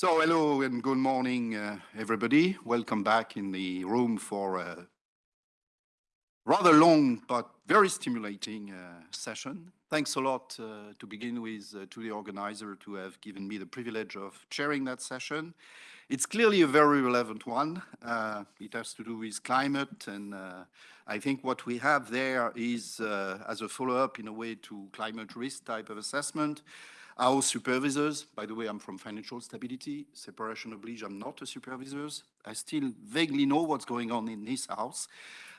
So hello and good morning, uh, everybody. Welcome back in the room for a rather long but very stimulating uh, session. Thanks a lot uh, to begin with uh, to the organizer to have given me the privilege of chairing that session. It's clearly a very relevant one. Uh, it has to do with climate and uh, I think what we have there is as a follow-up in a way to climate risk type of assessment, our supervisors, by the way, I'm from financial stability, separation of oblige, I'm not a supervisor. I still vaguely know what's going on in this house.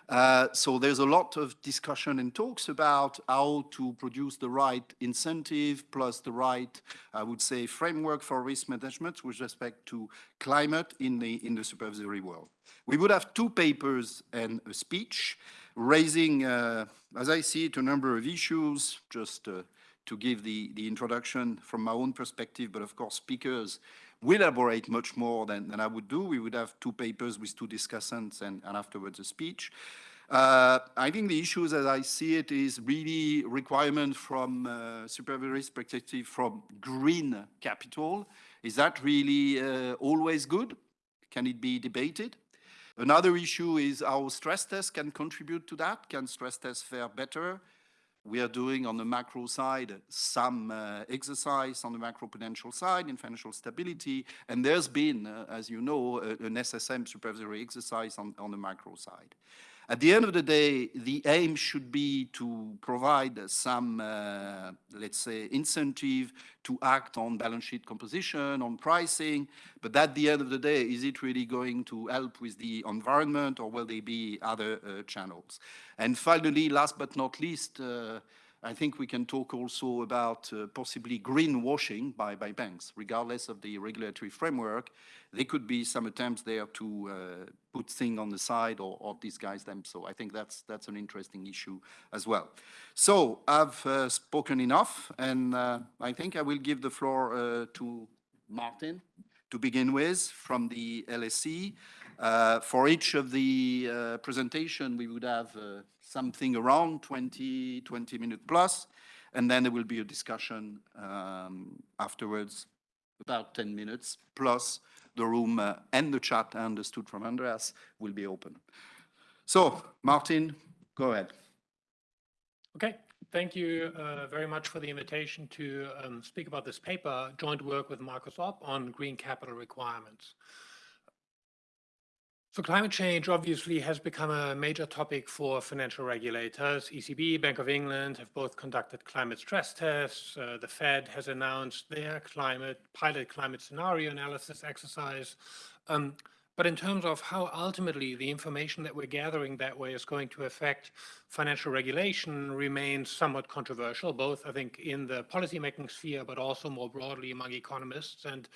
Uh, so there's a lot of discussion and talks about how to produce the right incentive plus the right, I would say, framework for risk management with respect to climate in the, in the supervisory world. We would have two papers and a speech raising, uh, as I see it, a number of issues, just uh, to give the, the introduction from my own perspective, but of course speakers will elaborate much more than, than I would do. We would have two papers with two discussants and, and afterwards a speech. Uh, I think the issues as I see it is really requirement from uh, supervisory perspective from green capital. Is that really uh, always good? Can it be debated? Another issue is how stress tests can contribute to that. Can stress tests fare better? We are doing on the macro side some uh, exercise on the macro macroprudential side in financial stability, and there's been, uh, as you know, an SSM supervisory exercise on, on the macro side. At the end of the day, the aim should be to provide some, uh, let's say, incentive to act on balance sheet composition, on pricing, but at the end of the day, is it really going to help with the environment or will there be other uh, channels? And finally, last but not least, uh, I think we can talk also about uh, possibly greenwashing by, by banks, regardless of the regulatory framework. There could be some attempts there to uh, put things on the side or, or, disguise them. So I think that's, that's an interesting issue as well. So I've uh, spoken enough, and uh, I think I will give the floor uh, to Martin to begin with from the LSE. Uh, for each of the presentation, we would have something around 20, 20 minutes plus, and then there will be a discussion um, afterwards, about 10 minutes, plus the room uh, and the chat, I understood from Andreas, will be open. So, Martin, go ahead. Okay, thank you uh, very much for the invitation to um, speak about this paper, joint work with Markus Opp on green capital requirements. So climate change obviously has become a major topic for financial regulators. ECB, Bank of England have both conducted climate stress tests. Uh, the Fed has announced their climate pilot climate scenario analysis exercise. Um, but in terms of how ultimately the information that we're gathering that way is going to affect financial regulation remains somewhat controversial, both I think in the policymaking sphere, but also more broadly among economists. And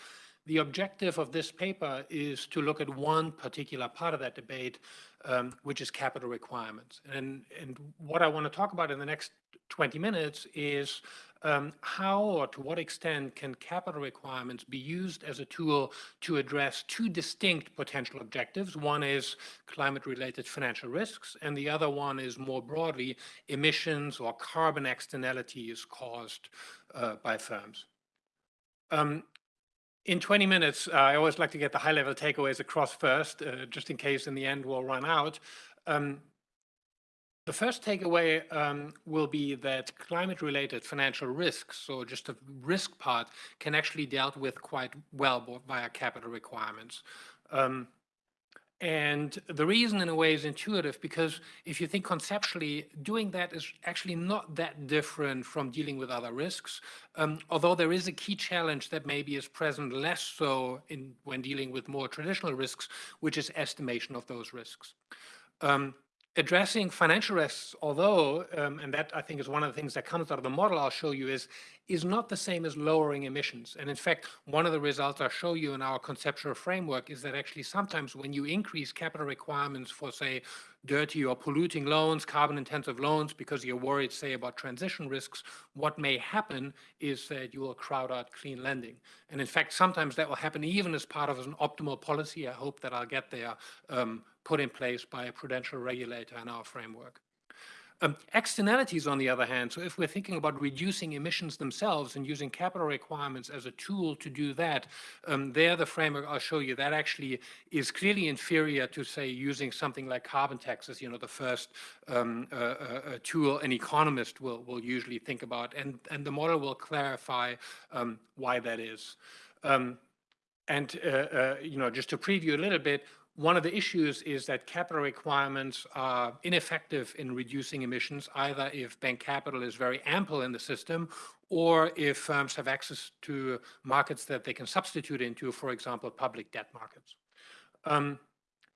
the objective of this paper is to look at one particular part of that debate, um, which is capital requirements. And, and what I want to talk about in the next 20 minutes is um, how or to what extent can capital requirements be used as a tool to address two distinct potential objectives. One is climate-related financial risks, and the other one is more broadly emissions or carbon externalities caused uh, by firms. Um, in 20 minutes, uh, I always like to get the high-level takeaways across first, uh, just in case in the end we'll run out. Um, the first takeaway um, will be that climate-related financial risks, so just the risk part, can actually dealt with quite well via capital requirements. Um, and the reason in a way is intuitive because if you think conceptually, doing that is actually not that different from dealing with other risks. Um, although there is a key challenge that maybe is present less so in when dealing with more traditional risks, which is estimation of those risks. Um, addressing financial risks, although, um, and that I think is one of the things that comes out of the model I'll show you is, is not the same as lowering emissions. And in fact, one of the results I'll show you in our conceptual framework is that actually sometimes when you increase capital requirements for say dirty or polluting loans, carbon intensive loans, because you're worried say about transition risks, what may happen is that you will crowd out clean lending. And in fact, sometimes that will happen even as part of an optimal policy. I hope that I'll get there um, put in place by a prudential regulator in our framework. Um, externalities, on the other hand, so if we're thinking about reducing emissions themselves and using capital requirements as a tool to do that, um, there the framework I'll show you, that actually is clearly inferior to, say, using something like carbon taxes, you know, the first um, uh, uh, uh tool an economist will, will usually think about. And, and the model will clarify um, why that is. Um, and, uh, uh, you know, just to preview a little bit, one of the issues is that capital requirements are ineffective in reducing emissions, either if bank capital is very ample in the system or if firms have access to markets that they can substitute into, for example, public debt markets. Um,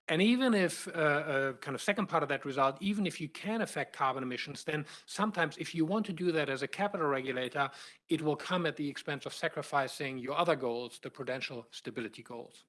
and even if, uh, uh, kind of second part of that result, even if you can affect carbon emissions, then sometimes if you want to do that as a capital regulator, it will come at the expense of sacrificing your other goals, the prudential stability goals.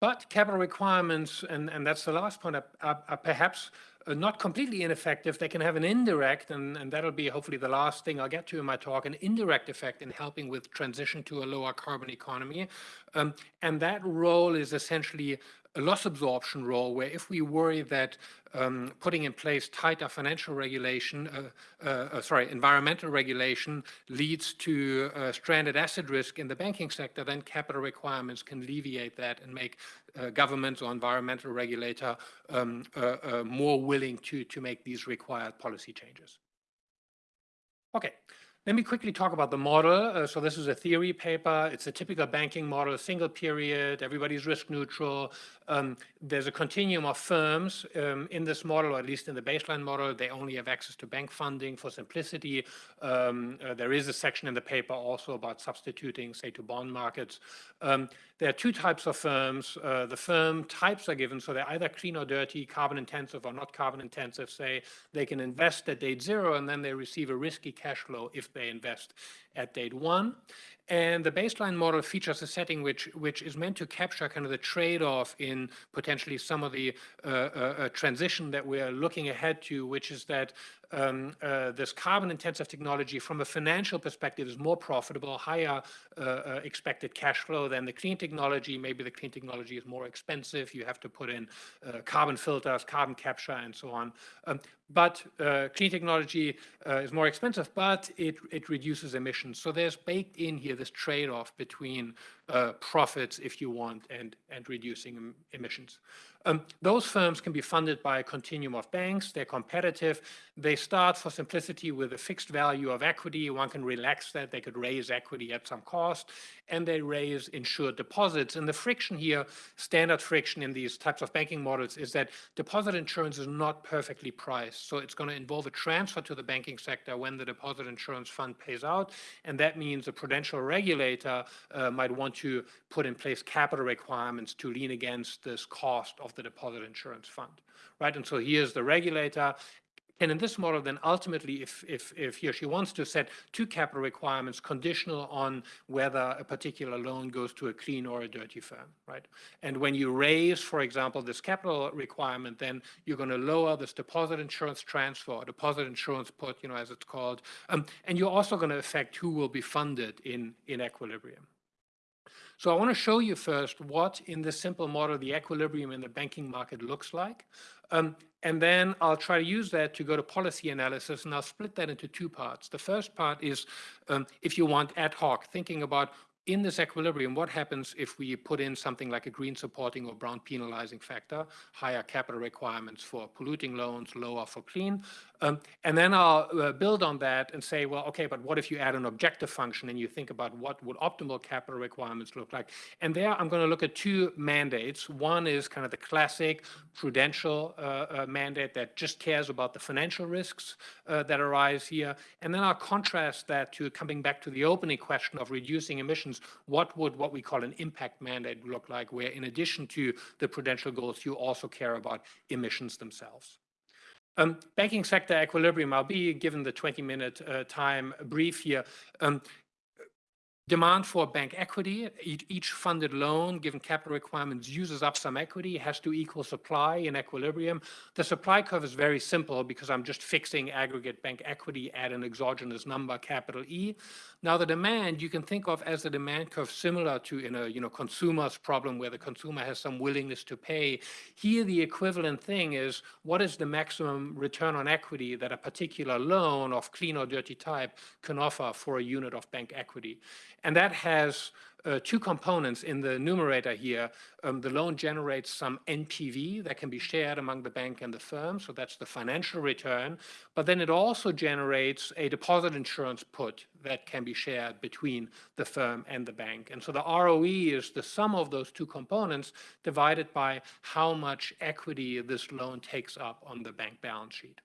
But capital requirements, and, and that's the last point, are, are, are perhaps uh, not completely ineffective. They can have an indirect, and, and that'll be hopefully the last thing I'll get to in my talk, an indirect effect in helping with transition to a lower carbon economy. Um, and that role is essentially a loss absorption role where if we worry that um, putting in place tighter financial regulation, uh, uh, uh, sorry, environmental regulation leads to uh, stranded asset risk in the banking sector, then capital requirements can alleviate that and make uh, governments or environmental regulator um, uh, more willing to, to make these required policy changes. Okay, let me quickly talk about the model. Uh, so this is a theory paper. It's a typical banking model, single period, everybody's risk neutral. Um, there's a continuum of firms um, in this model, or at least in the baseline model. They only have access to bank funding for simplicity. Um, uh, there is a section in the paper also about substituting, say, to bond markets. There are two types of firms. Uh, the firm types are given, so they're either clean or dirty, carbon intensive or not carbon intensive. Say they can invest at date zero and then they receive a risky cash flow if they invest at date one. And the baseline model features a setting which, which is meant to capture kind of the trade-off in potentially some of the uh, uh, uh transition that we're looking ahead to, which is that um, uh, this carbon intensive technology from a financial perspective is more profitable, higher uh, uh, expected cash flow than the clean technology. Maybe the clean technology is more expensive. You have to put in uh, carbon filters, carbon capture, and so on. Um, but uh, clean technology is more expensive, but it, it reduces emissions. So there's baked in here this trade-off between profits, if you want, and, and reducing emissions. Um, those firms can be funded by a continuum of banks. They're competitive. They start for simplicity with a fixed value of equity. One can relax that. They could raise equity at some cost and they raise insured deposits. And the friction here, standard friction in these types of banking models is that deposit insurance is not perfectly priced. So it's going to involve a transfer to the banking sector when the deposit insurance fund pays out. And that means a prudential regulator uh, might want to put in place capital requirements to lean against this cost of the deposit insurance fund. Right. And so here's the regulator and in this model, then ultimately, if, if, if he or she wants to set two capital requirements conditional on whether a particular loan goes to a clean or a dirty firm, right? And when you raise, for example, this capital requirement, then you're going to lower this deposit insurance transfer, deposit insurance put, you know, as it's called. Um, and you're also going to affect who will be funded in, in equilibrium. So I want to show you first what in this simple model the equilibrium in the banking market looks like. Um, and then I'll try to use that to go to policy analysis, and I'll split that into two parts. The first part is, um, if you want ad hoc, thinking about in this equilibrium, what happens if we put in something like a green supporting or brown penalizing factor, higher capital requirements for polluting loans, lower for clean? Um, and then I'll uh, build on that and say, well, okay, but what if you add an objective function and you think about what would optimal capital requirements look like? And there I'm going to look at two mandates. One is kind of the classic prudential uh, uh, mandate that just cares about the financial risks uh, that arise here. And then I'll contrast that to coming back to the opening question of reducing emissions. What would what we call an impact mandate look like, where in addition to the prudential goals, you also care about emissions themselves? Um, banking sector equilibrium, I'll be given the 20 minute uh, time brief here. Um, Demand for bank equity, each, each funded loan, given capital requirements, uses up some equity, has to equal supply in equilibrium. The supply curve is very simple because I'm just fixing aggregate bank equity at an exogenous number, capital E. Now the demand you can think of as a demand curve similar to in a you know consumer's problem where the consumer has some willingness to pay. Here the equivalent thing is what is the maximum return on equity that a particular loan of clean or dirty type can offer for a unit of bank equity. And that has uh, two components in the numerator here. Um, the loan generates some NPV that can be shared among the bank and the firm, so that's the financial return. But then it also generates a deposit insurance put that can be shared between the firm and the bank. And so the ROE is the sum of those two components divided by how much equity this loan takes up on the bank balance sheet.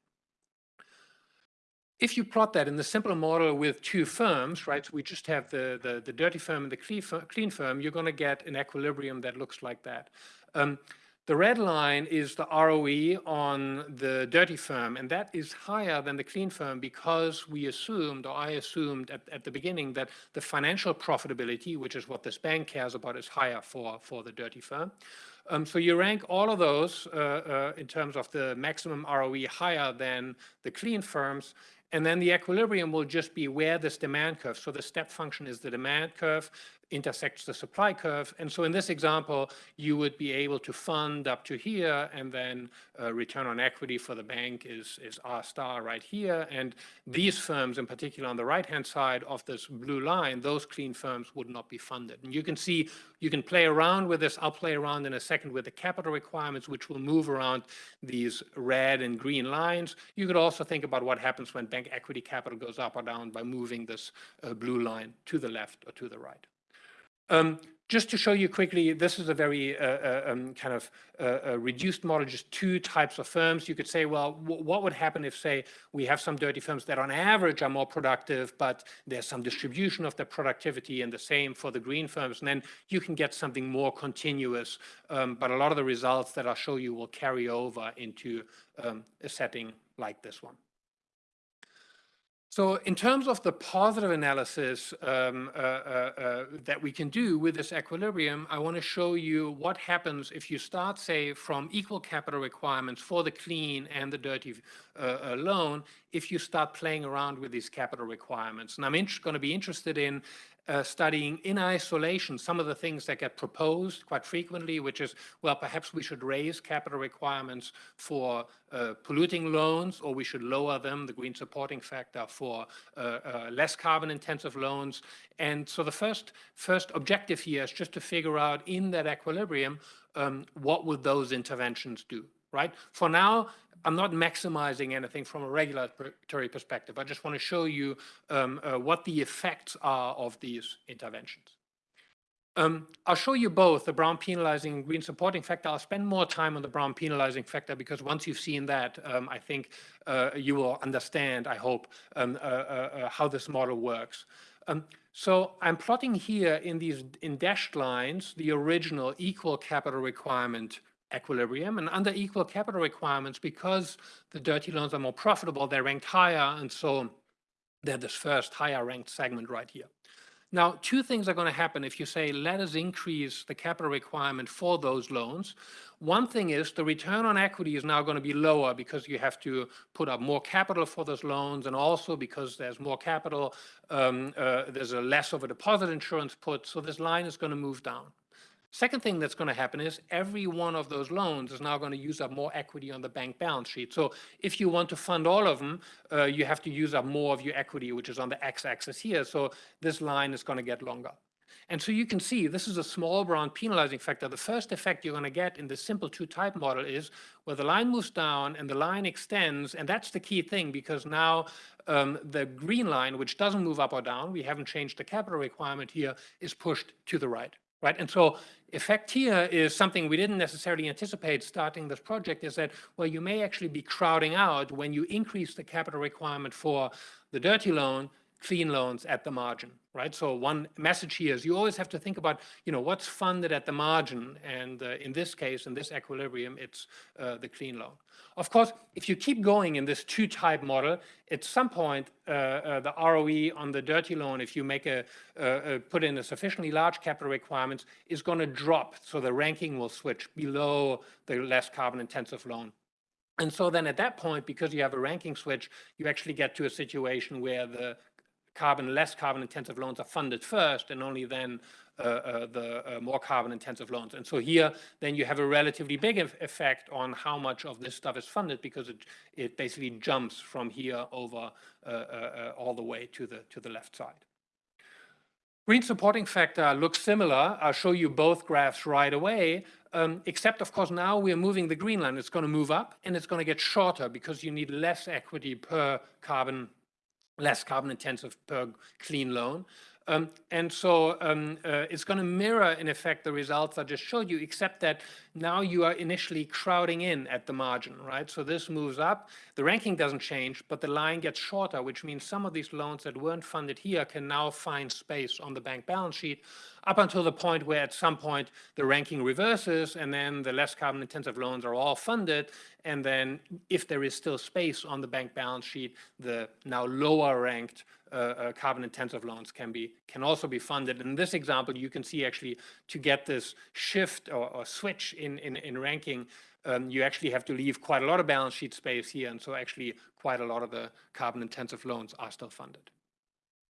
If you plot that in the simple model with two firms, right, so we just have the, the, the dirty firm and the clean firm, you're going to get an equilibrium that looks like that. Um, the red line is the ROE on the dirty firm, and that is higher than the clean firm because we assumed, or I assumed at, at the beginning, that the financial profitability, which is what this bank cares about, is higher for, for the dirty firm. Um, so you rank all of those uh, uh, in terms of the maximum ROE higher than the clean firms, and then the equilibrium will just be where this demand curve, so the step function is the demand curve, intersects the supply curve. And so in this example, you would be able to fund up to here, and then uh, return on equity for the bank is, is R star right here. And these firms, in particular on the right-hand side of this blue line, those clean firms would not be funded. And you can see, you can play around with this. I'll play around in a second with the capital requirements, which will move around these red and green lines. You could also think about what happens when bank equity capital goes up or down by moving this uh, blue line to the left or to the right. Um, just to show you quickly, this is a very uh, uh, um, kind of uh, reduced model, just two types of firms. You could say, well, what would happen if, say, we have some dirty firms that on average are more productive, but there's some distribution of the productivity and the same for the green firms. And then you can get something more continuous. Um, but a lot of the results that I'll show you will carry over into um, a setting like this one. So in terms of the positive analysis um, uh, uh, uh, that we can do with this equilibrium, I want to show you what happens if you start, say, from equal capital requirements for the clean and the dirty uh, uh loan, if you start playing around with these capital requirements. And I'm going to be interested in uh, studying in isolation some of the things that get proposed quite frequently, which is, well, perhaps we should raise capital requirements for uh, polluting loans, or we should lower them, the green supporting factor, for uh, uh less carbon intensive loans. And so the first, first objective here is just to figure out in that equilibrium, um, what would those interventions do, right? For now, I'm not maximizing anything from a regulatory perspective. I just want to show you um, uh, what the effects are of these interventions. Um, I'll show you both the brown penalizing and green supporting factor. I'll spend more time on the brown penalizing factor because once you've seen that, um, I think uh, you will understand, I hope, um, uh, uh, uh how this model works. Um, so I'm plotting here in these in dashed lines the original equal capital requirement equilibrium. And under equal capital requirements, because the dirty loans are more profitable, they're ranked higher. And so they're this first higher ranked segment right here. Now, two things are going to happen if you say, let us increase the capital requirement for those loans. One thing is the return on equity is now going to be lower because you have to put up more capital for those loans. And also because there's more capital, um, uh, there's a less of a deposit insurance put. So this line is going to move down. Second thing that's going to happen is every one of those loans is now going to use up more equity on the bank balance sheet. So if you want to fund all of them, uh, you have to use up more of your equity, which is on the x-axis here. So this line is going to get longer. And so you can see this is a small brown penalizing factor. The first effect you're going to get in the simple two-type model is where the line moves down and the line extends, and that's the key thing because now um, the green line, which doesn't move up or down, we haven't changed the capital requirement here, is pushed to the right right? And so effect here is something we didn't necessarily anticipate starting this project is that, well, you may actually be crowding out when you increase the capital requirement for the dirty loan, clean loans at the margin. Right? So one message here is you always have to think about, you know, what's funded at the margin. And uh, in this case, in this equilibrium, it's uh, the clean loan. Of course, if you keep going in this two-type model, at some point, uh, uh the ROE on the dirty loan, if you make a, put in a sufficiently large capital requirements, is going to drop. So the ranking will switch below the less carbon-intensive loan. And so then at that point, because you have a ranking switch, you actually get to a situation where the carbon, less carbon intensive loans are funded first and only then uh, uh, the uh, more carbon intensive loans. And so here, then you have a relatively big effect on how much of this stuff is funded because it, it basically jumps from here over uh, uh, uh, all the way to the, to the left side. Green supporting factor looks similar. I'll show you both graphs right away, um, except of course now we're moving the green line. It's going to move up and it's going to get shorter because you need less equity per carbon less carbon intensive per clean loan. Um, and so um, uh, it's going to mirror, in effect, the results I just showed you, except that now you are initially crowding in at the margin, right? So this moves up. The ranking doesn't change, but the line gets shorter, which means some of these loans that weren't funded here can now find space on the bank balance sheet up until the point where at some point the ranking reverses and then the less carbon intensive loans are all funded. And then if there is still space on the bank balance sheet, the now lower ranked uh, carbon intensive loans can be can also be funded. In this example, you can see actually to get this shift or, or switch in, in, in ranking, um, you actually have to leave quite a lot of balance sheet space here. And so actually quite a lot of the carbon intensive loans are still funded.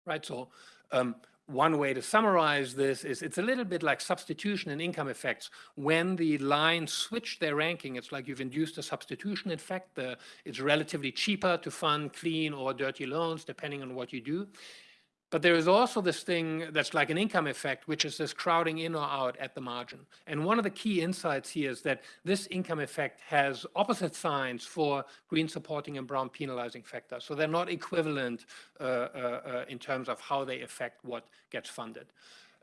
Right, so um, one way to summarize this is it's a little bit like substitution and income effects. When the lines switch their ranking, it's like you've induced a substitution effect. The, it's relatively cheaper to fund clean or dirty loans, depending on what you do. But there is also this thing that's like an income effect, which is this crowding in or out at the margin. And one of the key insights here is that this income effect has opposite signs for green supporting and brown penalizing factors. So they're not equivalent uh, uh, uh, in terms of how they affect what gets funded.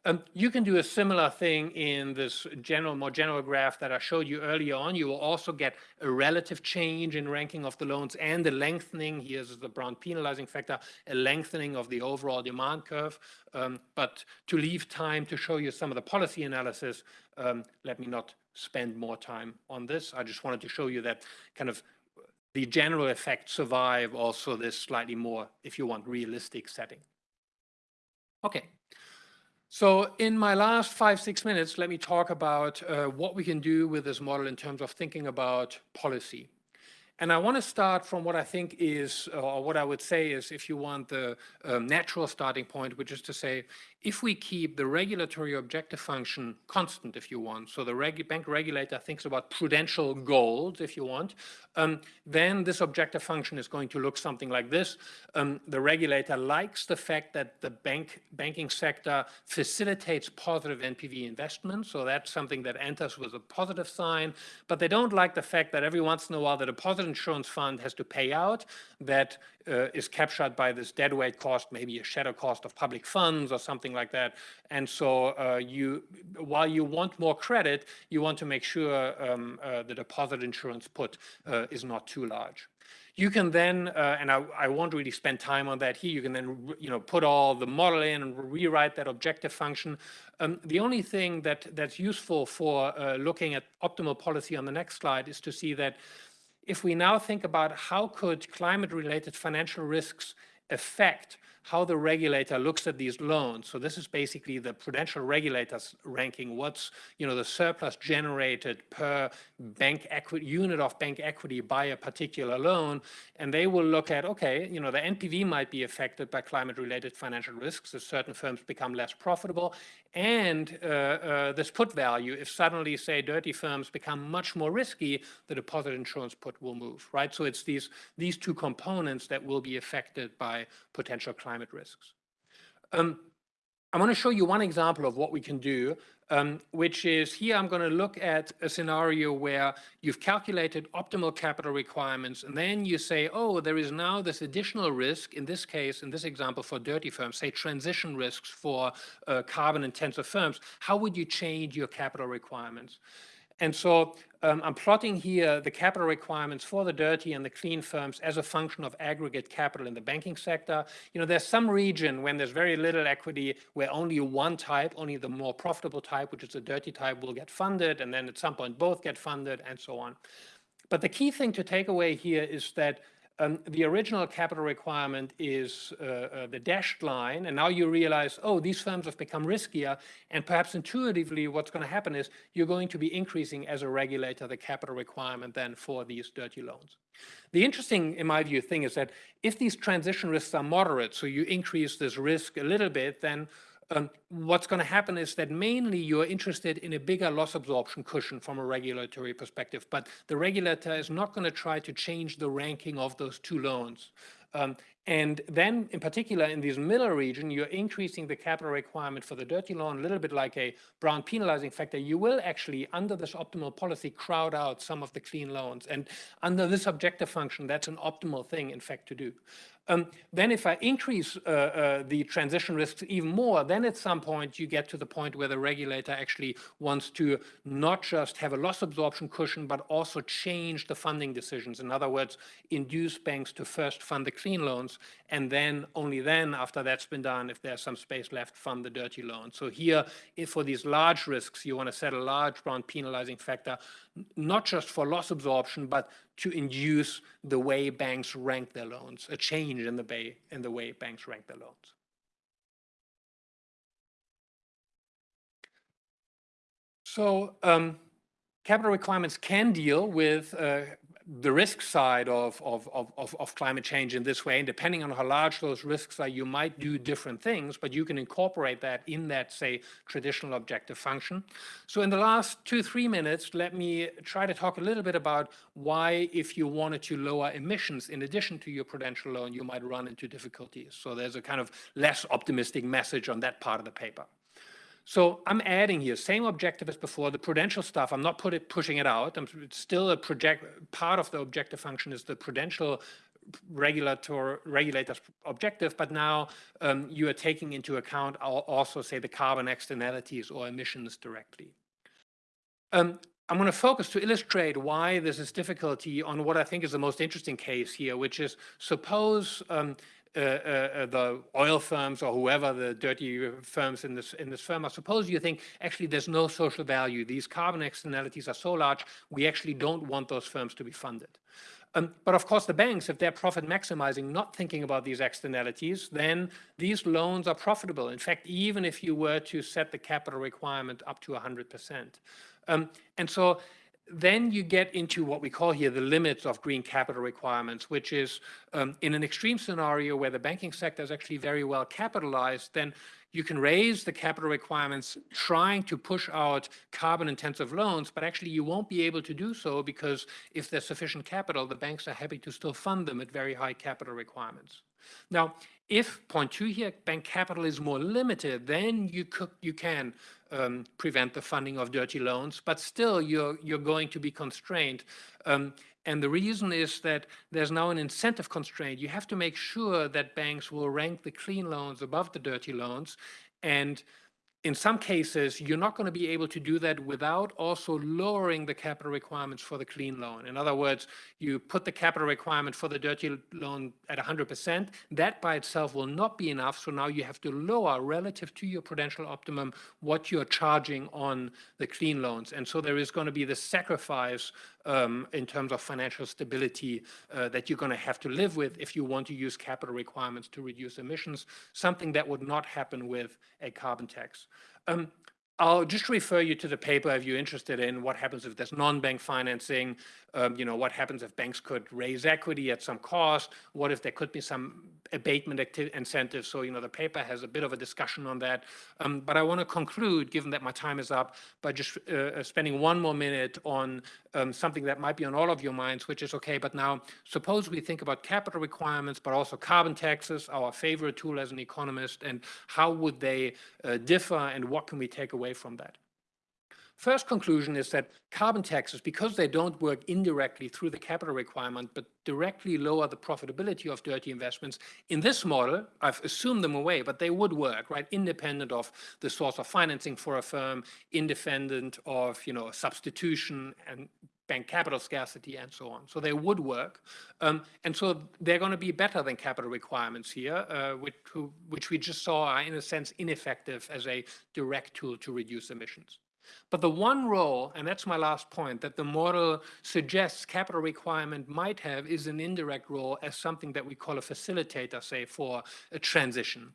Um, you can do a similar thing in this general, more general graph that I showed you earlier on. You will also get a relative change in ranking of the loans and a lengthening, here's the brown penalizing factor, a lengthening of the overall demand curve. Um, but to leave time to show you some of the policy analysis, um, let me not spend more time on this. I just wanted to show you that kind of the general effects survive also this slightly more, if you want, realistic setting. Okay, so in my last five, six minutes, let me talk about uh, what we can do with this model in terms of thinking about policy. And I want to start from what I think is, or what I would say is, if you want the um, natural starting point, which is to say, if we keep the regulatory objective function constant, if you want, so the reg bank regulator thinks about prudential goals, if you want, um, then this objective function is going to look something like this. Um, the regulator likes the fact that the bank banking sector facilitates positive NPV investment, so that's something that enters with a positive sign, but they don't like the fact that every once in a while the deposit insurance fund has to pay out, that uh, is captured by this deadweight cost, maybe a shadow cost of public funds or something like that. And so uh, you, while you want more credit, you want to make sure um, uh, the deposit insurance put uh, is not too large. You can then, uh, and I, I, won't really spend time on that here, you can then, you know, put all the model in and rewrite that objective function. Um, the only thing that that's useful for uh, looking at optimal policy on the next slide is to see that if we now think about how could climate-related financial risks affect how the regulator looks at these loans. So this is basically the prudential regulators ranking. What's you know the surplus generated per bank equity unit of bank equity by a particular loan, and they will look at okay, you know the NPV might be affected by climate-related financial risks as certain firms become less profitable, and uh, uh, this put value. If suddenly say dirty firms become much more risky, the deposit insurance put will move, right? So it's these these two components that will be affected by potential climate risks. Um, I want to show you one example of what we can do, um, which is here I'm going to look at a scenario where you've calculated optimal capital requirements, and then you say, oh, there is now this additional risk, in this case, in this example for dirty firms, say transition risks for uh, carbon-intensive firms. How would you change your capital requirements? And so um, I'm plotting here the capital requirements for the dirty and the clean firms as a function of aggregate capital in the banking sector. You know, there's some region when there's very little equity where only one type, only the more profitable type, which is the dirty type, will get funded, and then at some point both get funded and so on. But the key thing to take away here is that um, the original capital requirement is uh, uh, the dashed line, and now you realize, oh, these firms have become riskier, and perhaps intuitively what's going to happen is you're going to be increasing as a regulator the capital requirement then for these dirty loans. The interesting, in my view, thing is that if these transition risks are moderate, so you increase this risk a little bit, then um, what's going to happen is that mainly you're interested in a bigger loss absorption cushion from a regulatory perspective, but the regulator is not going to try to change the ranking of those two loans. Um, and then in particular in this middle region, you're increasing the capital requirement for the dirty loan, a little bit like a Brown penalizing factor. You will actually, under this optimal policy, crowd out some of the clean loans. And under this objective function, that's an optimal thing, in fact, to do. Um, then if I increase uh, uh, the transition risks even more, then at some point you get to the point where the regulator actually wants to not just have a loss absorption cushion, but also change the funding decisions. In other words, induce banks to first fund the clean loans, and then only then, after that's been done, if there's some space left, fund the dirty loans. So here, for these large risks, you want to set a large Brown penalizing factor, not just for loss absorption, but to induce the way banks rank their loans, a change in the way, in the way banks rank their loans. So um, capital requirements can deal with uh, the risk side of, of, of, of, climate change in this way. And depending on how large those risks are, you might do different things, but you can incorporate that in that, say, traditional objective function. So in the last two, three minutes, let me try to talk a little bit about why, if you wanted to lower emissions in addition to your prudential loan, you might run into difficulties. So there's a kind of less optimistic message on that part of the paper. So I'm adding here, same objective as before, the prudential stuff, I'm not put it, pushing it out. I'm, it's still a project, part of the objective function is the prudential regulator regulator's objective, but now um, you are taking into account also say the carbon externalities or emissions directly. Um, I'm going to focus to illustrate why this is difficulty on what I think is the most interesting case here, which is suppose um, the oil firms or whoever the dirty firms in this in this firm are. Suppose you think actually there's no social value. These carbon externalities are so large, we actually don't want those firms to be funded. Um, but of course, the banks, if they're profit maximizing, not thinking about these externalities, then these loans are profitable. In fact, even if you were to set the capital requirement up to 100%. Um, and so then you get into what we call here the limits of green capital requirements, which is um, in an extreme scenario where the banking sector is actually very well capitalized, then you can raise the capital requirements trying to push out carbon intensive loans, but actually you won't be able to do so because if there's sufficient capital, the banks are happy to still fund them at very high capital requirements. Now, if point two here, bank capital is more limited, then you, could, you can um, prevent the funding of dirty loans, but still you're, you're going to be constrained. Um, and the reason is that there's now an incentive constraint. You have to make sure that banks will rank the clean loans above the dirty loans. And in some cases, you're not going to be able to do that without also lowering the capital requirements for the clean loan. In other words, you put the capital requirement for the dirty loan at 100%. That by itself will not be enough. So now you have to lower relative to your prudential optimum what you're charging on the clean loans. And so there is going to be the sacrifice um, in terms of financial stability uh, that you're going to have to live with if you want to use capital requirements to reduce emissions, something that would not happen with a carbon tax. Um, I'll just refer you to the paper if you're interested in what happens if there's non-bank financing, um, you know, what happens if banks could raise equity at some cost, what if there could be some abatement incentives. So, you know, the paper has a bit of a discussion on that. Um, but I want to conclude, given that my time is up, by just uh, uh, spending one more minute on um, something that might be on all of your minds, which is, okay, but now suppose we think about capital requirements, but also carbon taxes, our favorite tool as an economist, and how would they uh, differ and what can we take away from that? First conclusion is that carbon taxes, because they don't work indirectly through the capital requirement, but directly lower the profitability of dirty investments, in this model, I've assumed them away, but they would work, right? Independent of the source of financing for a firm, independent of, you know, substitution and bank capital scarcity and so on. So they would work. Um, and so they're going to be better than capital requirements here, uh, which, which we just saw are in a sense ineffective as a direct tool to reduce emissions. But the one role, and that's my last point, that the model suggests capital requirement might have is an indirect role as something that we call a facilitator, say, for a transition.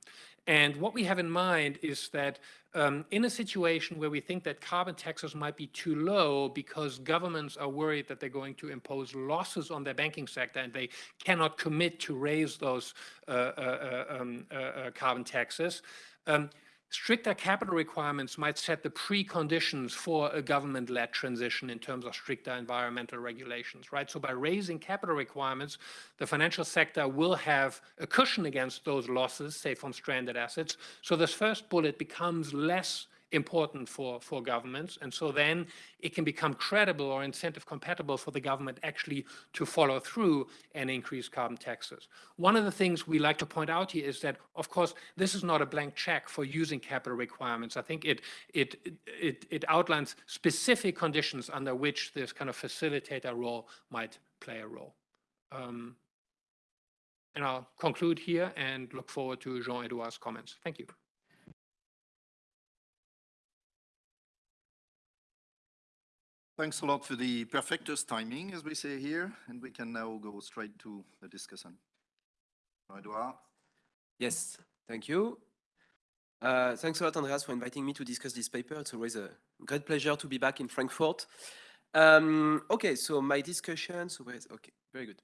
And what we have in mind is that um, in a situation where we think that carbon taxes might be too low because governments are worried that they're going to impose losses on their banking sector and they cannot commit to raise those uh, uh, uh um, uh, uh, carbon taxes, um, Stricter capital requirements might set the preconditions for a government-led transition in terms of stricter environmental regulations, right? So by raising capital requirements, the financial sector will have a cushion against those losses, say from stranded assets. So this first bullet becomes less important for, for governments. And so then it can become credible or incentive compatible for the government actually to follow through and increase carbon taxes. One of the things we like to point out here is that, of course, this is not a blank check for using capital requirements. I think it, it, it, it outlines specific conditions under which this kind of facilitator role might play a role. Um, and I'll conclude here and look forward to Jean-Edouard's comments. Thank you. Thanks a lot for the perfectest timing, as we say here, and we can now go straight to the discussion. Edouard? Yes, thank you. Uh, thanks a lot, Andreas, for inviting me to discuss this paper. It's always a great pleasure to be back in Frankfurt. Um, okay, so my discussion, so okay, very good.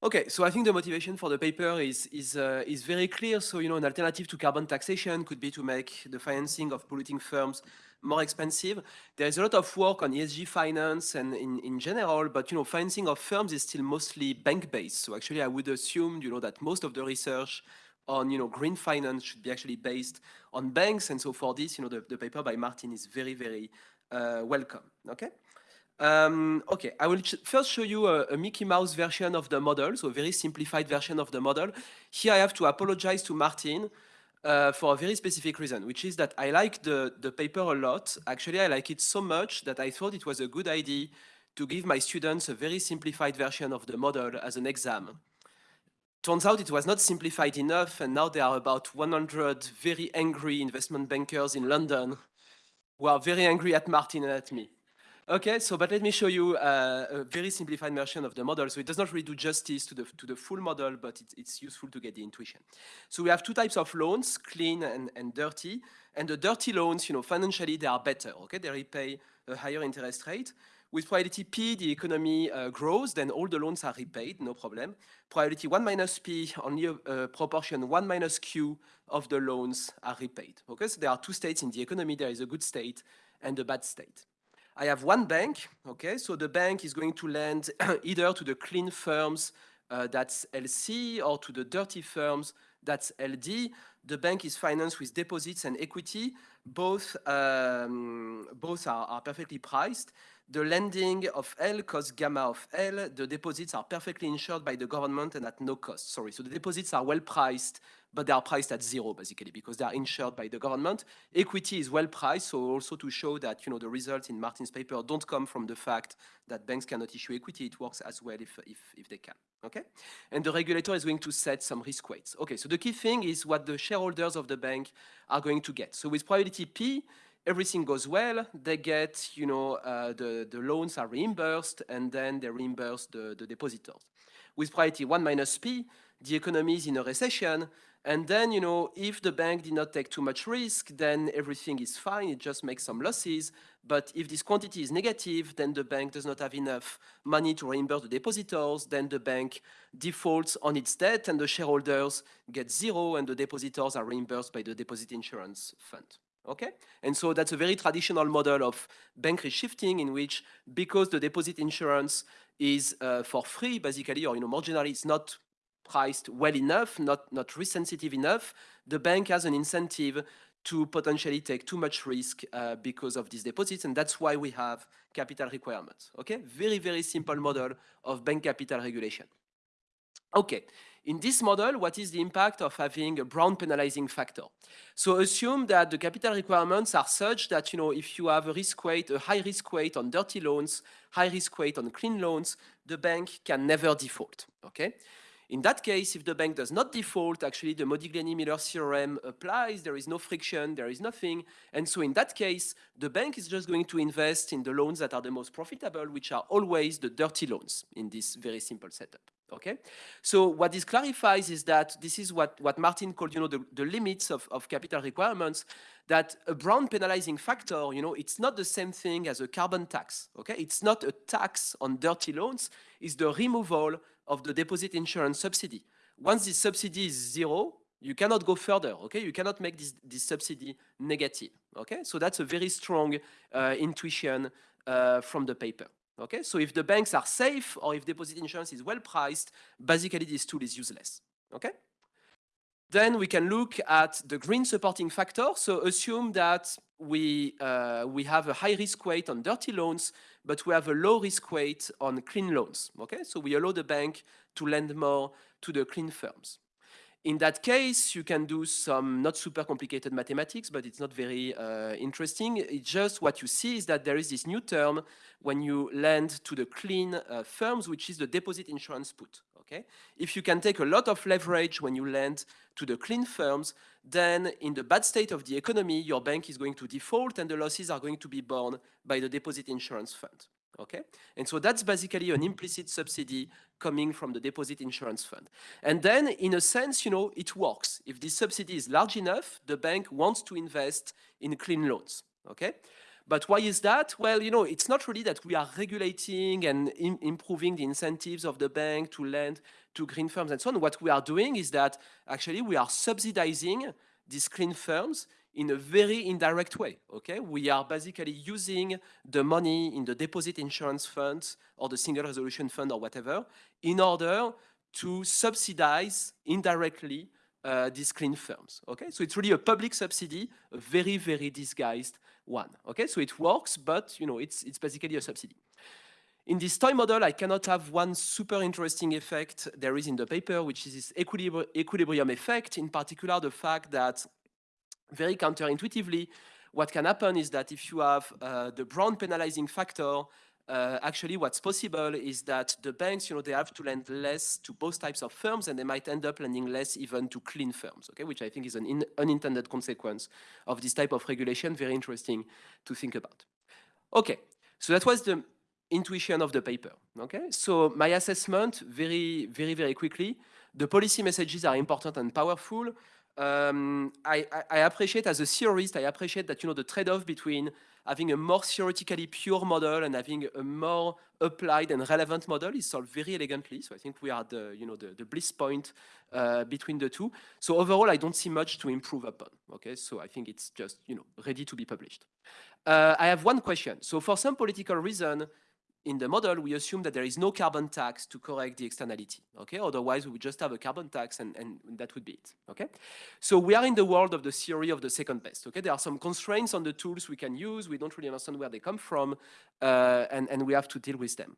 Okay, so I think the motivation for the paper is, is, uh, is very clear. So, you know, an alternative to carbon taxation could be to make the financing of polluting firms more expensive. There is a lot of work on ESG finance and in, in general, but you know, financing of firms is still mostly bank-based. So actually, I would assume you know that most of the research on you know green finance should be actually based on banks. And so for this, you know, the, the paper by Martin is very very uh, welcome. Okay. Um, okay, I will first show you a, a, Mickey Mouse version of the model, so a very simplified version of the model. Here I have to apologize to Martin uh, for a very specific reason, which is that I like the, the paper a lot. Actually, I like it so much that I thought it was a good idea to give my students a very simplified version of the model as an exam. Turns out it was not simplified enough, and now there are about 100 very angry investment bankers in London who are very angry at Martin and at me. Okay, so but let me show you uh, a very simplified version of the model. So it does not really do justice to the, to the full model, but it, it's useful to get the intuition. So we have two types of loans, clean and, and dirty. And the dirty loans, you know, financially they are better, okay? They repay a higher interest rate. With probability P, the economy uh, grows, then all the loans are repaid, no problem. Probability 1 minus P, only a, a, proportion 1 minus Q of the loans are repaid. Okay, so there are two states in the economy. There is a good state and a bad state. I have one bank, okay, so the bank is going to lend either to the clean firms, uh, that's LC, or to the dirty firms, that's LD. The bank is financed with deposits and equity. Both, um, both are, are perfectly priced. The lending of L costs gamma of L. The deposits are perfectly insured by the government and at no cost. Sorry, so the deposits are well priced but they are priced at zero basically because they are insured by the government. Equity is well priced, so also to show that you know the results in Martin's paper don't come from the fact that banks cannot issue equity, it works as well if, if, if they can, okay? And the regulator is going to set some risk weights. Okay, so the key thing is what the shareholders of the bank are going to get. So with probability P, everything goes well, they get, you know, uh, the, the loans are reimbursed and then they reimburse the, the depositors. With priority 1 minus P, the economy is in a recession, and then, you know, if the bank did not take too much risk, then everything is fine, it just makes some losses. But if this quantity is negative, then the bank does not have enough money to reimburse the depositors, then the bank defaults on its debt and the shareholders get zero and the depositors are reimbursed by the deposit insurance fund. Okay? And so that's a very traditional model of bank reshifting in which because the deposit insurance is uh, for free, basically, or you know, more generally, it's not priced well enough, not, not risk sensitive enough, the bank has an incentive to potentially take too much risk uh, because of these deposits, and that's why we have capital requirements, okay? Very, very simple model of bank capital regulation. Okay, in this model, what is the impact of having a Brown penalizing factor? So assume that the capital requirements are such that, you know, if you have a risk weight, a high risk weight on dirty loans, high risk weight on clean loans, the bank can never default, okay? In that case, if the bank does not default, actually the Modigliani-Miller theorem applies, there is no friction, there is nothing. And so in that case, the bank is just going to invest in the loans that are the most profitable, which are always the dirty loans in this very simple setup. Okay, so what this clarifies is that this is what, what Martin called, you know, the, the limits of, of capital requirements, that a Brown penalizing factor, you know, it's not the same thing as a carbon tax, okay? It's not a tax on dirty loans, it's the removal of the deposit insurance subsidy. Once this subsidy is zero, you cannot go further, okay? You cannot make this, this subsidy negative, okay? So that's a very strong uh, intuition uh, from the paper. Okay, so if the banks are safe or if deposit insurance is well priced, basically this tool is useless. Okay. Then we can look at the green supporting factor. So assume that we, uh, we have a high risk weight on dirty loans, but we have a low risk weight on clean loans. Okay, so we allow the bank to lend more to the clean firms. In that case, you can do some not super complicated mathematics, but it's not very uh, interesting. It's just what you see is that there is this new term when you lend to the clean uh, firms, which is the deposit insurance put. Okay, if you can take a lot of leverage when you lend to the clean firms, then in the bad state of the economy, your bank is going to default and the losses are going to be borne by the deposit insurance fund okay? And so that's basically an implicit subsidy coming from the deposit insurance fund. And then, in a sense, you know, it works. If this subsidy is large enough, the bank wants to invest in clean loans, okay? But why is that? Well, you know, it's not really that we are regulating and Im improving the incentives of the bank to lend to green firms and so on. What we are doing is that actually we are subsidizing these clean firms in a very indirect way, okay? We are basically using the money in the deposit insurance funds or the single resolution fund or whatever in order to subsidize indirectly uh, these clean firms, okay? So it's really a public subsidy, a very, very disguised one, okay? So it works, but, you know, it's, it's basically a subsidy. In this toy model, I cannot have one super interesting effect there is in the paper, which is this equilibri equilibrium effect, in particular the fact that very counterintuitively, what can happen is that if you have uh, the Brown penalizing factor, uh, actually what's possible is that the banks, you know, they have to lend less to both types of firms and they might end up lending less even to clean firms, okay, which I think is an unintended consequence of this type of regulation, very interesting to think about. Okay, so that was the intuition of the paper, okay? So my assessment, very, very, very quickly, the policy messages are important and powerful um, I, I, appreciate as a theorist, I appreciate that, you know, the trade-off between having a more theoretically pure model and having a more applied and relevant model is solved very elegantly. So I think we are the, you know, the, the bliss point uh, between the two. So overall, I don't see much to improve upon. Okay, so I think it's just, you know, ready to be published. Uh, I have one question. So for some political reason, in the model, we assume that there is no carbon tax to correct the externality, okay? Otherwise, we would just have a carbon tax and, and that would be it, okay? So we are in the world of the theory of the second best, okay? There are some constraints on the tools we can use. We don't really understand where they come from, uh, and, and we have to deal with them.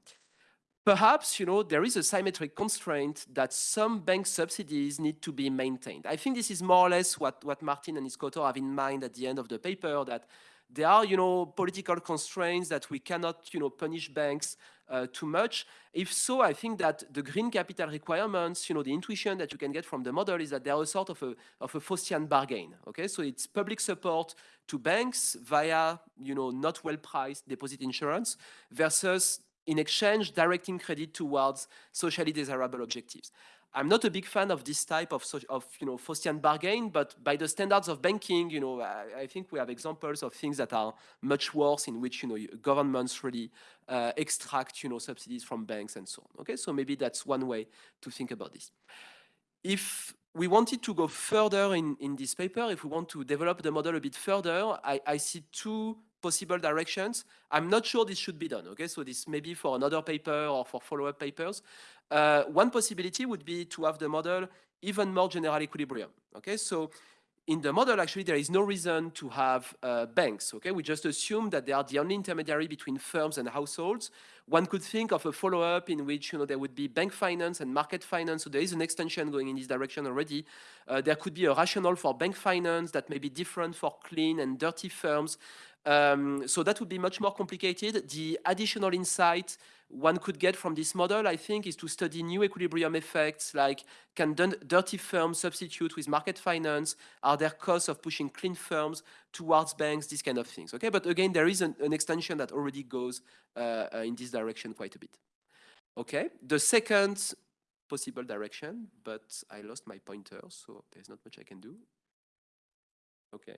Perhaps, you know, there is a symmetric constraint that some bank subsidies need to be maintained. I think this is more or less what, what Martin and his co-author have in mind at the end of the paper, that there are, you know, political constraints that we cannot, you know, punish banks uh, too much. If so, I think that the green capital requirements, you know, the intuition that you can get from the model is that they are a sort of a, of a Faustian bargain, okay? So it's public support to banks via, you know, not well-priced deposit insurance versus in exchange directing credit towards socially desirable objectives. I'm not a big fan of this type of, of you know, Faustian bargain, but by the standards of banking, you know, I, I, think we have examples of things that are much worse in which, you know, governments really uh, extract, you know, subsidies from banks and so on. Okay, so maybe that's one way to think about this. If we wanted to go further in, in this paper, if we want to develop the model a bit further, I, I see two possible directions. I'm not sure this should be done, okay? So this may be for another paper or for follow-up papers. Uh, one possibility would be to have the model even more general equilibrium, okay? So in the model, actually, there is no reason to have uh, banks, okay? We just assume that they are the only intermediary between firms and households. One could think of a follow-up in which, you know, there would be bank finance and market finance, so there is an extension going in this direction already. Uh, there could be a rationale for bank finance that may be different for clean and dirty firms. Um, so that would be much more complicated. The additional insight one could get from this model, I think, is to study new equilibrium effects, like can dirty firms substitute with market finance? Are there costs of pushing clean firms towards banks? These kind of things, okay? But again, there is an, an extension that already goes uh, uh, in this direction quite a bit. Okay, the second possible direction, but I lost my pointer, so there's not much I can do. Okay.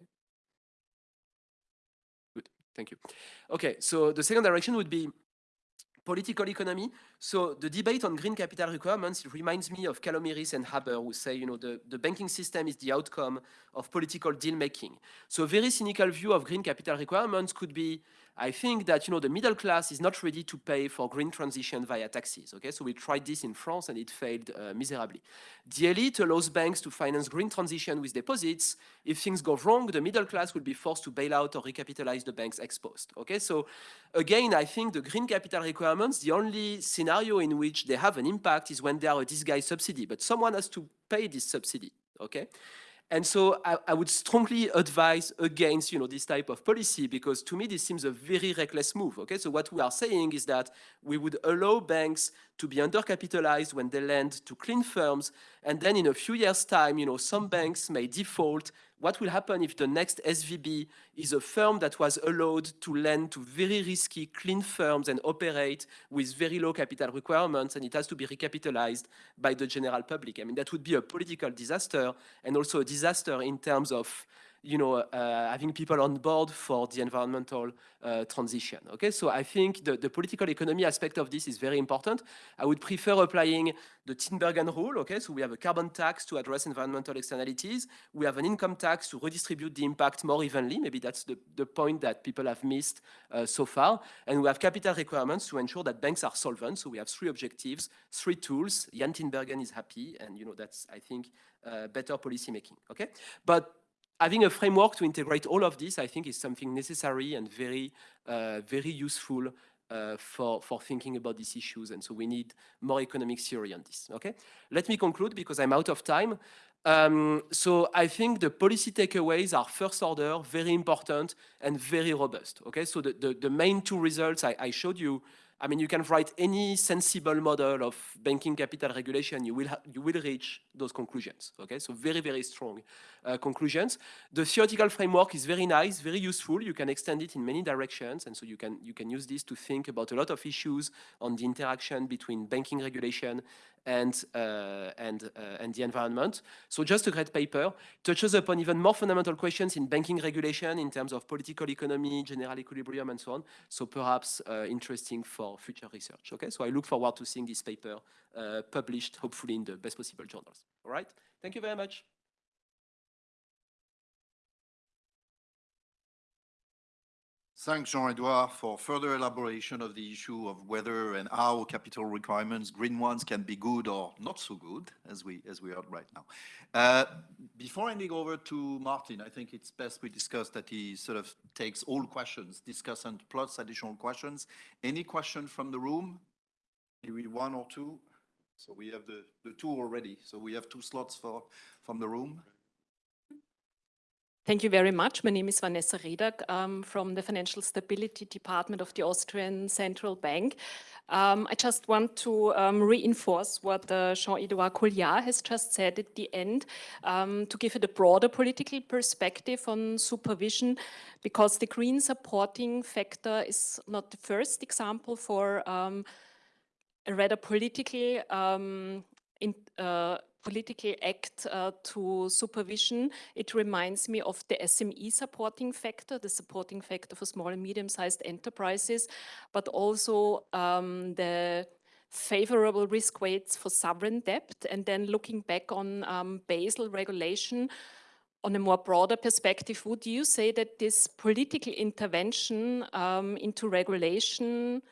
Thank you. Okay, so the second direction would be political economy. So the debate on green capital requirements reminds me of Calomiris and Haber who say, you know, the, the banking system is the outcome of political deal making. So a very cynical view of green capital requirements could be, I think that, you know, the middle class is not ready to pay for green transition via taxes, okay? So we tried this in France and it failed uh, miserably. The elite allows banks to finance green transition with deposits. If things go wrong, the middle class will be forced to bail out or recapitalize the banks exposed, okay? So again, I think the green capital requirements, the only scenario in which they have an impact is when they are a disguised subsidy, but someone has to pay this subsidy, okay? And so I, I, would strongly advise against, you know, this type of policy because to me this seems a very reckless move. Okay, so what we are saying is that we would allow banks to be undercapitalized when they lend to clean firms, and then in a few years' time, you know, some banks may default what will happen if the next SVB is a firm that was allowed to lend to very risky clean firms and operate with very low capital requirements and it has to be recapitalized by the general public. I mean, that would be a political disaster and also a disaster in terms of you know, uh, having people on board for the environmental uh, transition. Okay, so I think the, the political economy aspect of this is very important. I would prefer applying the Tinbergen rule. Okay, so we have a carbon tax to address environmental externalities. We have an income tax to redistribute the impact more evenly. Maybe that's the, the point that people have missed uh, so far. And we have capital requirements to ensure that banks are solvent. So we have three objectives, three tools. Jan Tinbergen is happy, and you know that's I think uh, better policy making. Okay, but having a framework to integrate all of this, I think, is something necessary and very, uh, very useful uh, for, for thinking about these issues. And so we need more economic theory on this, okay? Let me conclude because I'm out of time. Um, so I think the policy takeaways are first order, very important and very robust, okay? So the, the, the main two results I, I showed you I mean, you can write any sensible model of banking capital regulation, you will, you will reach those conclusions, okay? So very, very strong uh, conclusions. The theoretical framework is very nice, very useful. You can extend it in many directions, and so you can, you can use this to think about a lot of issues on the interaction between banking regulation and, uh, and, uh, and the environment. So just a great paper, touches upon even more fundamental questions in banking regulation in terms of political economy, general equilibrium, and so on. So perhaps uh, interesting for future research. Okay, so I look forward to seeing this paper uh, published, hopefully in the best possible journals. All right, thank you very much. Thanks, Jean-Edouard, for further elaboration of the issue of whether and how capital requirements, green ones, can be good or not so good, as we as we heard right now. Uh, before handing over to Martin, I think it's best we discuss that he sort of takes all questions, discussant plus additional questions. Any question from the room? Maybe one or two? So we have the, the two already. So we have two slots for from the room. Thank you very much. My name is Vanessa Redak um, from the Financial Stability Department of the Austrian Central Bank. Um, I just want to um, reinforce what uh, Jean-Edouard Colliard has just said at the end um, to give it a broader political perspective on supervision because the green supporting factor is not the first example for um, a rather political um, in, uh, political act uh, to supervision, it reminds me of the SME supporting factor, the supporting factor for small and medium-sized enterprises, but also um, the favorable risk weights for sovereign debt. And then looking back on um, Basel regulation, on a more broader perspective, would you say that this political intervention um, into regulation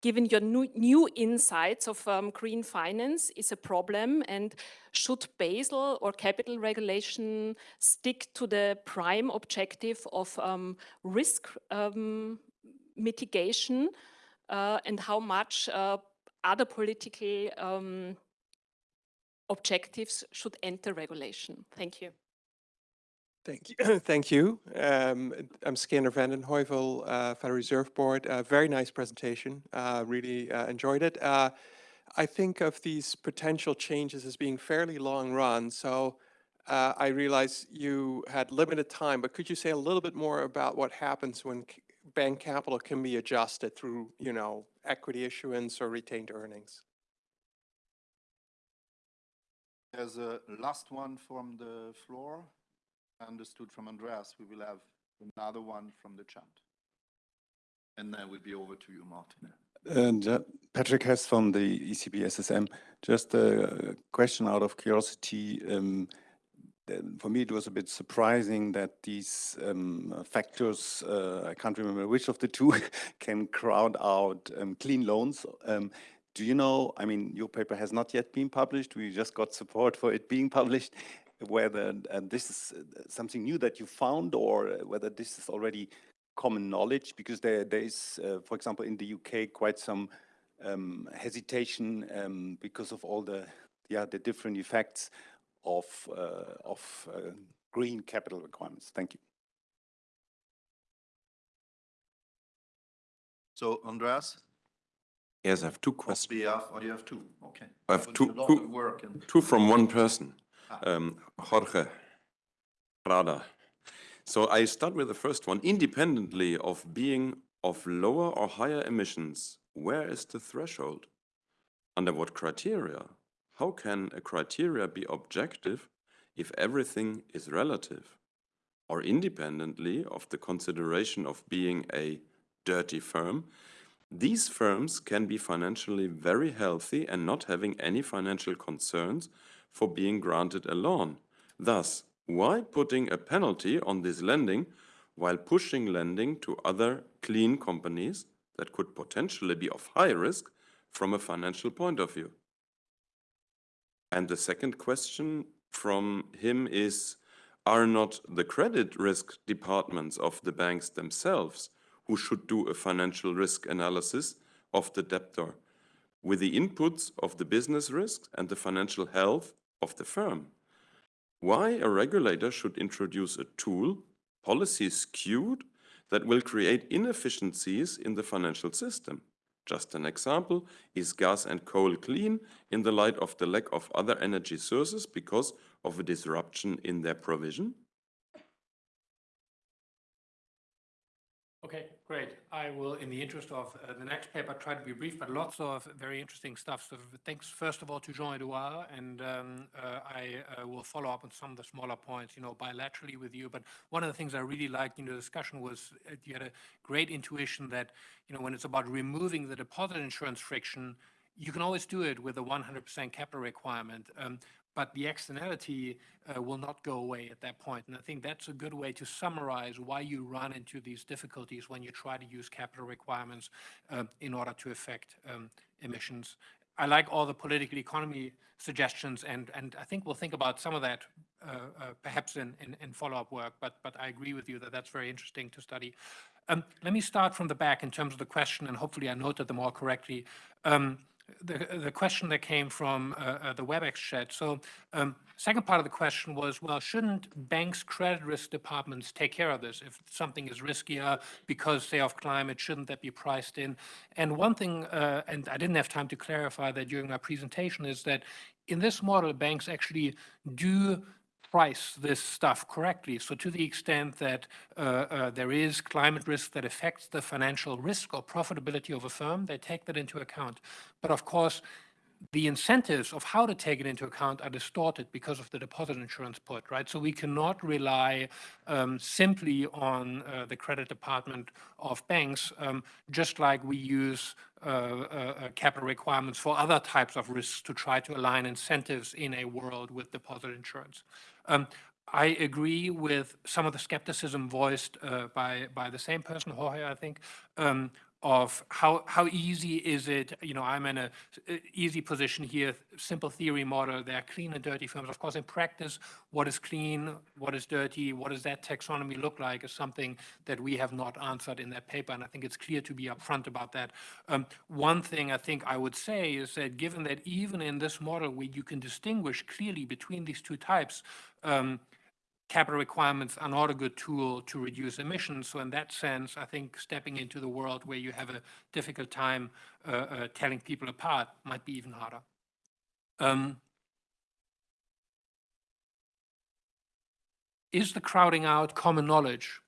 given your new, new insights of um, green finance is a problem and should Basel or capital regulation stick to the prime objective of um, risk um, mitigation uh, and how much uh, other political um, objectives should enter regulation? Thank you. Thank you. Thank you. Um, I'm Skander Van den Heuvel, uh, Federal Reserve Board. Uh, very nice presentation. Uh, really uh, enjoyed it. Uh, I think of these potential changes as being fairly long run. So uh, I realize you had limited time, but could you say a little bit more about what happens when bank capital can be adjusted through, you know, equity issuance or retained earnings? There's a last one from the floor. Understood from Andreas, we will have another one from the chat. And then we'll be over to you, Martin. And uh, Patrick Hess from the ECB SSM. Just a question out of curiosity. Um, for me, it was a bit surprising that these um, factors, uh, I can't remember which of the two, can crowd out um, clean loans. Um, do you know, I mean, your paper has not yet been published. We just got support for it being published. Whether uh, this is uh, something new that you found or uh, whether this is already common knowledge because there there is, uh, for example, in the UK, quite some um, hesitation um, because of all the yeah the different effects of uh, of uh, green capital requirements. Thank you. So Andreas, Yes, I have two on questions. behalf, or you have two? Okay. I have Put two- two- work and Two from one person. Um, Jorge Prada. So I start with the first one. Independently of being of lower or higher emissions, where is the threshold? Under what criteria? How can a criteria be objective if everything is relative? Or independently of the consideration of being a dirty firm, these firms can be financially very healthy and not having any financial concerns for being granted a loan. Thus, why putting a penalty on this lending while pushing lending to other clean companies that could potentially be of high risk from a financial point of view? And the second question from him is, are not the credit risk departments of the banks themselves who should do a financial risk analysis of the debtor with the inputs of the business risk and the financial health of the firm? Why a regulator should introduce a tool, policy skewed, that will create inefficiencies in the financial system? Just an example, is gas and coal clean in the light of the lack of other energy sources because of a disruption in their provision? Okay, great. I will, in the interest of uh, the next paper, try to be brief, but lots of very interesting stuff. So thanks, first of all, to Jean-Edouard, and um, uh, I uh, will follow up on some of the smaller points, you know, bilaterally with you. But one of the things I really liked in the discussion was uh, you had a great intuition that, you know, when it's about removing the deposit insurance friction, you can always do it with a 100% capital requirement. Um, but the externality uh, will not go away at that point. And I think that's a good way to summarize why you run into these difficulties when you try to use capital requirements uh, in order to affect um, emissions. I like all the political economy suggestions, and, and I think we'll think about some of that uh, uh, perhaps in, in, in follow-up work, but, but I agree with you that that's very interesting to study. Um, let me start from the back in terms of the question, and hopefully I noted them all correctly. Um, the, the question that came from uh, uh, the WebEx chat. So um, second part of the question was, well, shouldn't banks' credit risk departments take care of this? If something is riskier because, say, of climate, shouldn't that be priced in? And one thing, uh, and I didn't have time to clarify that during my presentation, is that in this model, banks actually do price this stuff correctly. So to the extent that uh, uh, there is climate risk that affects the financial risk or profitability of a firm, they take that into account. But of course, the incentives of how to take it into account are distorted because of the deposit insurance put, right? So we cannot rely um, simply on uh, the credit department of banks, um, just like we use uh, uh, capital requirements for other types of risks to try to align incentives in a world with deposit insurance. Um, I agree with some of the skepticism voiced uh, by by the same person, Jorge, I think, um, of how, how easy is it, you know, I'm in a uh, easy position here, simple theory model, there are clean and dirty firms. Of course, in practice, what is clean, what is dirty, what does that taxonomy look like is something that we have not answered in that paper, and I think it's clear to be upfront about that. Um, one thing I think I would say is that given that even in this model where you can distinguish clearly between these two types, um, capital requirements are not a good tool to reduce emissions. So in that sense, I think stepping into the world where you have a difficult time uh, uh, telling people apart might be even harder. Um, is the crowding out common knowledge?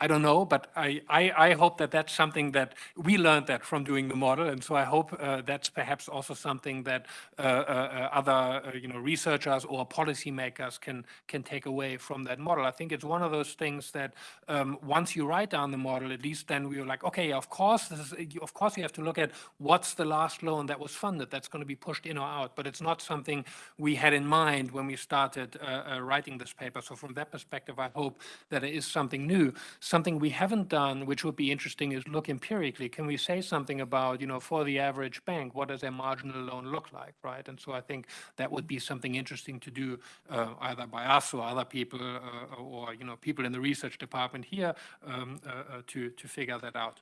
I don't know, but I, I, I hope that that's something that we learned that from doing the model, and so I hope uh, that's perhaps also something that uh, uh, uh, other uh, you know researchers or policymakers can can take away from that model. I think it's one of those things that um, once you write down the model, at least then we were like, okay, of course, this is, of course, you have to look at what's the last loan that was funded that's going to be pushed in or out, but it's not something we had in mind when we started uh, writing this paper. So from that perspective, I hope that it is something new. Something we haven't done, which would be interesting, is look empirically. Can we say something about, you know, for the average bank, what does a marginal loan look like, right? And so I think that would be something interesting to do uh, either by us or other people uh, or, you know, people in the research department here um, uh, uh, to, to figure that out.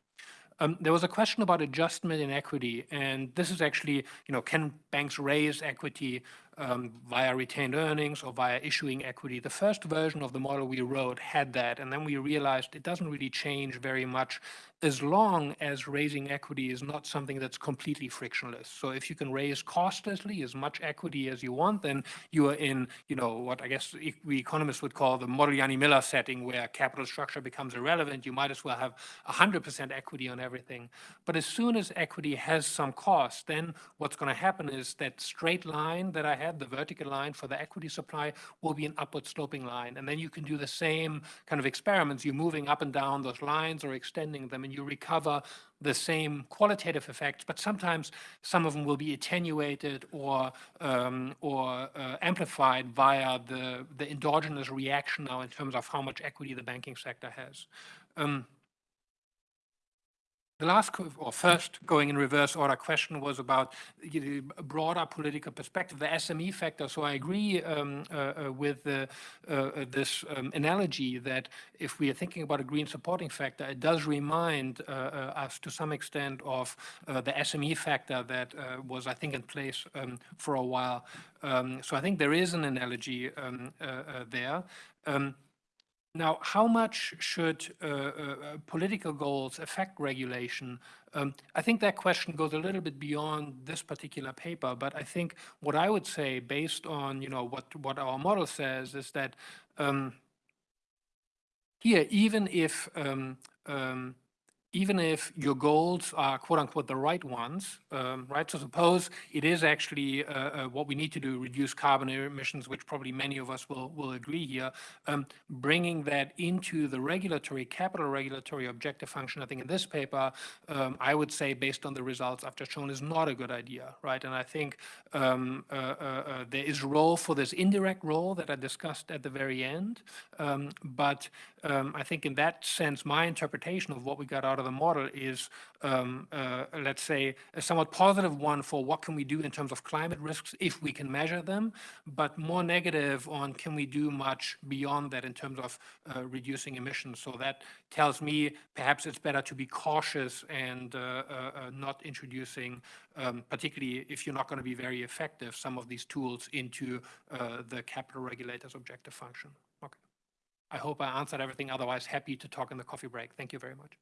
Um, there was a question about adjustment in equity, and this is actually, you know, can banks raise equity um, via retained earnings or via issuing equity? The first version of the model we wrote had that, and then we realized it doesn't really change very much as long as raising equity is not something that's completely frictionless. So if you can raise costlessly as much equity as you want, then you are in, you know, what I guess we economists would call the Modigliani-Miller setting, where capital structure becomes irrelevant. You might as well have 100% equity on everything. But as soon as equity has some cost, then what's going to happen is that straight line that I had, the vertical line for the equity supply, will be an upward sloping line. And then you can do the same kind of experiments. You're moving up and down those lines or extending them, and you recover the same qualitative effects, but sometimes some of them will be attenuated or um, or uh, amplified via the the endogenous reaction now in terms of how much equity the banking sector has. Um, the last, or first, going in reverse order question was about you know, a broader political perspective, the SME factor. So I agree um, uh, uh, with the, uh, uh, this um, analogy that if we are thinking about a green supporting factor, it does remind uh, uh, us to some extent of the SME factor that was, I think, in place um, for a while. Um, so I think there is an analogy um, there. Um, now, how much should uh, uh, uh, political goals affect regulation? Um, I think that question goes a little bit beyond this particular paper, but I think what I would say, based on you know what what our model says, is that um, here, even if um, um, even if your goals are quote unquote the right ones, um, right? So suppose it is actually uh, uh, what we need to do, reduce carbon emissions, which probably many of us will, will agree here, um, bringing that into the regulatory, capital regulatory objective function, I think in this paper, um, I would say based on the results I've just shown is not a good idea, right? And I think um, uh, uh, uh, there is role for this indirect role that I discussed at the very end. Um, but um, I think in that sense, my interpretation of what we got out of the model is, um, uh, let's say, a somewhat positive one for what can we do in terms of climate risks if we can measure them, but more negative on can we do much beyond that in terms of uh, reducing emissions. So that tells me perhaps it's better to be cautious and uh, uh, uh, not introducing, um, particularly if you're not going to be very effective, some of these tools into uh, the capital regulator's objective function. Okay. I hope I answered everything. Otherwise, happy to talk in the coffee break. Thank you very much.